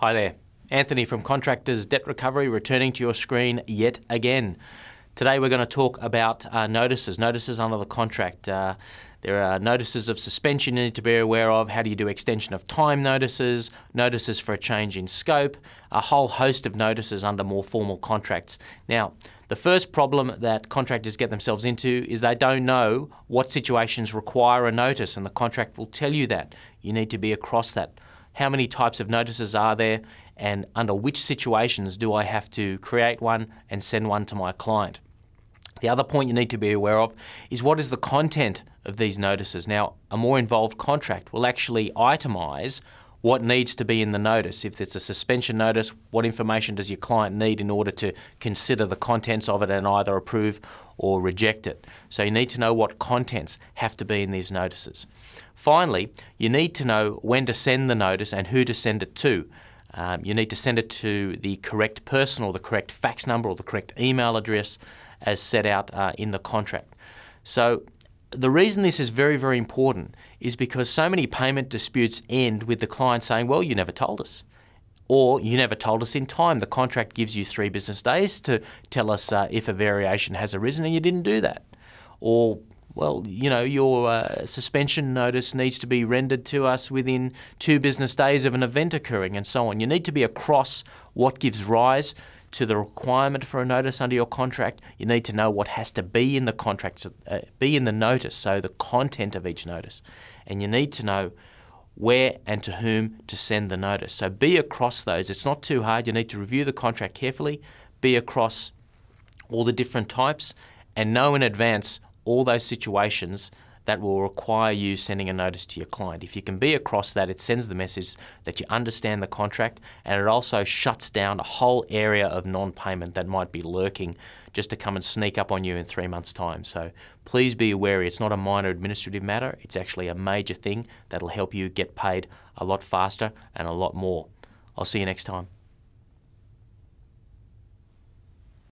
Hi there. Anthony from Contractors Debt Recovery returning to your screen yet again. Today we're going to talk about uh, notices, notices under the contract. Uh, there are notices of suspension you need to be aware of. How do you do extension of time notices, notices for a change in scope, a whole host of notices under more formal contracts. Now, the first problem that contractors get themselves into is they don't know what situations require a notice, and the contract will tell you that. You need to be across that. How many types of notices are there, and under which situations do I have to create one and send one to my client? The other point you need to be aware of is what is the content of these notices. Now, a more involved contract will actually itemise what needs to be in the notice. If it's a suspension notice, what information does your client need in order to consider the contents of it and either approve or reject it? So you need to know what contents have to be in these notices. Finally, you need to know when to send the notice and who to send it to. Um, you need to send it to the correct person or the correct fax number or the correct email address as set out uh, in the contract. So the reason this is very, very important is because so many payment disputes end with the client saying, well, you never told us. Or you never told us in time. The contract gives you three business days to tell us uh, if a variation has arisen and you didn't do that. Or, well, you know, your uh, suspension notice needs to be rendered to us within two business days of an event occurring and so on. You need to be across what gives rise to the requirement for a notice under your contract, you need to know what has to be in the contract, uh, be in the notice, so the content of each notice. And you need to know where and to whom to send the notice. So be across those. It's not too hard. You need to review the contract carefully, be across all the different types, and know in advance all those situations that will require you sending a notice to your client. If you can be across that, it sends the message that you understand the contract and it also shuts down a whole area of non payment that might be lurking just to come and sneak up on you in three months' time. So please be wary. It's not a minor administrative matter, it's actually a major thing that'll help you get paid a lot faster and a lot more. I'll see you next time.